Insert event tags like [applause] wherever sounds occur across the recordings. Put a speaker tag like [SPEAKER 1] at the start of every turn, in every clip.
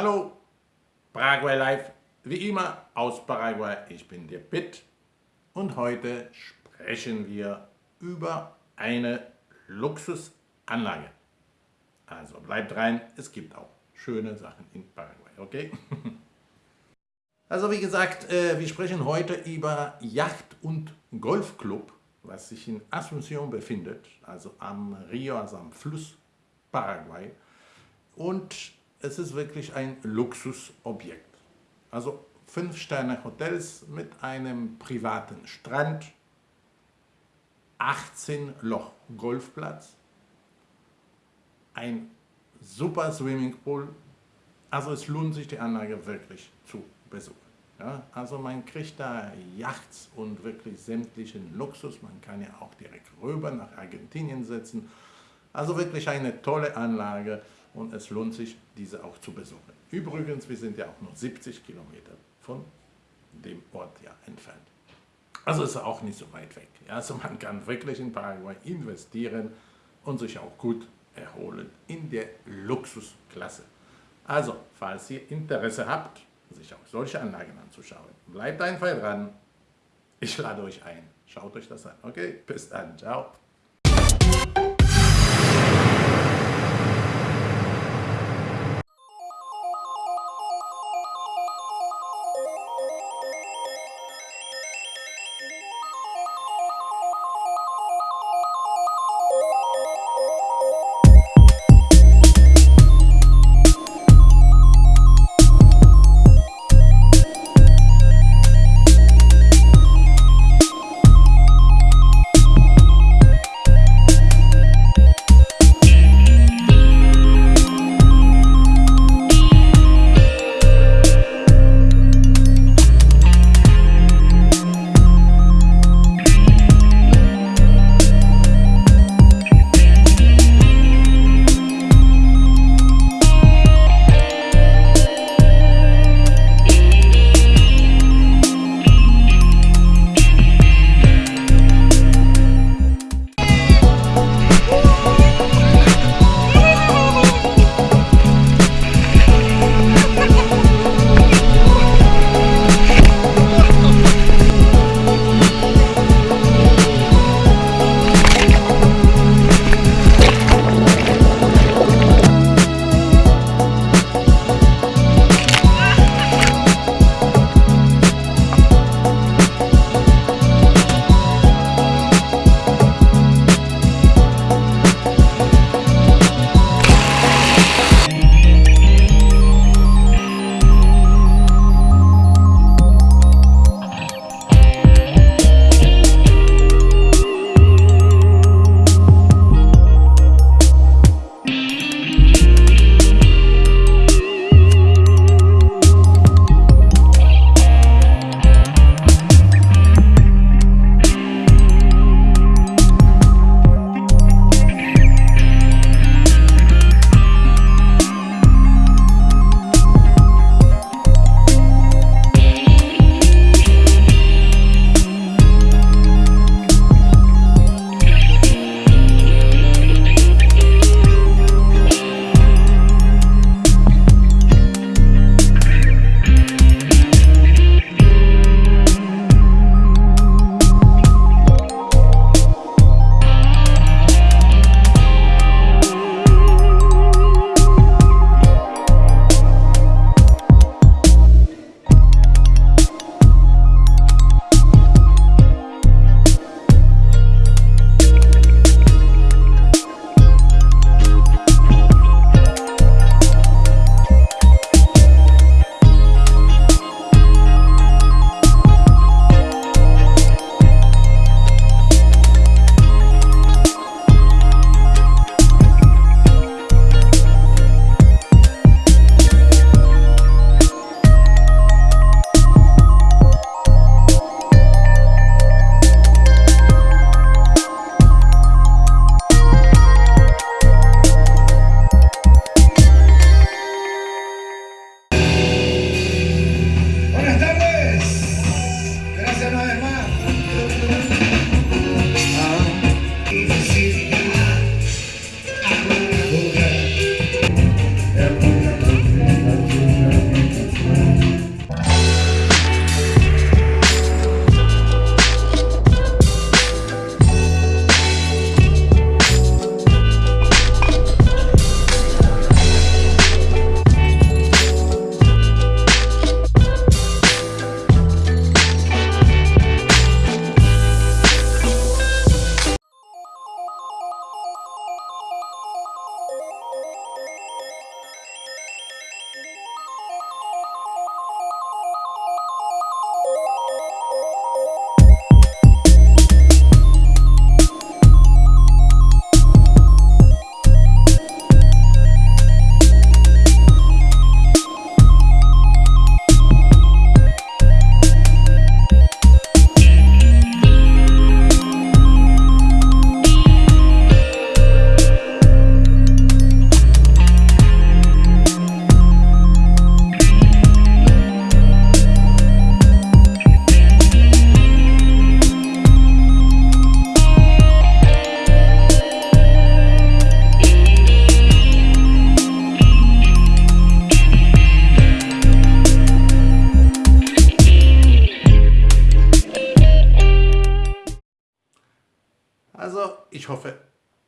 [SPEAKER 1] Hallo, Paraguay Live, wie immer aus Paraguay, ich bin der Pitt und heute sprechen wir über eine Luxusanlage. Also bleibt rein, es gibt auch schöne Sachen in Paraguay, okay? [laughs] Also wie gesagt, äh, wir sprechen heute über Yacht- und Golfclub, was sich in Asunción befindet, also am Rio, also am Fluss Paraguay. Und es ist wirklich ein Luxusobjekt. Also 5-Sterne-Hotels mit einem privaten Strand, 18 Loch Golfplatz, ein super Swimmingpool. Also es lohnt sich die Anlage wirklich zu besuchen. Ja, also man kriegt da Yachts und wirklich sämtlichen Luxus. Man kann ja auch direkt rüber nach Argentinien setzen. Also wirklich eine tolle Anlage und es lohnt sich, diese auch zu besuchen. Übrigens, wir sind ja auch nur 70 Kilometer von dem Ort ja entfernt. Also ist auch nicht so weit weg. Also man kann wirklich in Paraguay investieren und sich auch gut erholen in der Luxusklasse. Also, falls ihr Interesse habt, sich auch solche Anlagen anzuschauen, bleibt einfach dran. Ich lade euch ein. Schaut euch das an. Okay, bis dann. Ciao.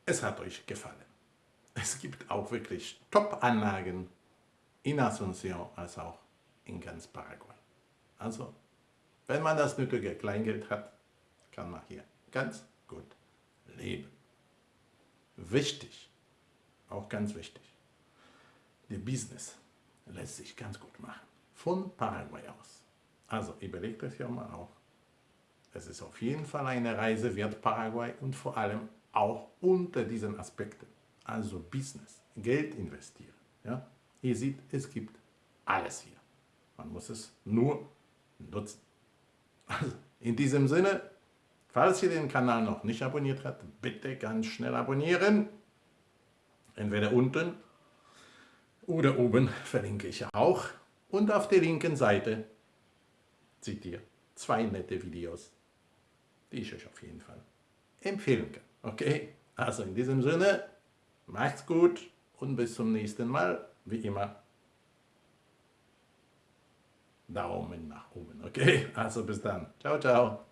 [SPEAKER 1] Es hat euch gefallen. Es gibt auch wirklich Top-Anlagen in Asunción als auch in ganz Paraguay. Also, wenn man das nötige Kleingeld hat, kann man hier ganz gut leben. Wichtig, auch ganz wichtig, der Business lässt sich ganz gut machen, von Paraguay aus. Also überlegt euch ja mal auch. Es ist auf jeden Fall eine Reise wert Paraguay und vor allem auch unter diesen Aspekten. Also Business, Geld investieren. Ja? Ihr seht, es gibt alles hier. Man muss es nur nutzen. Also in diesem Sinne, falls ihr den Kanal noch nicht abonniert habt, bitte ganz schnell abonnieren. Entweder unten oder oben verlinke ich auch. Und auf der linken Seite seht ihr zwei nette Videos, die ich euch auf jeden Fall empfehlen kann. Okay, also in diesem Sinne, macht's gut und bis zum nächsten Mal. Wie immer, Daumen nach oben. Okay, also bis dann. Ciao, ciao.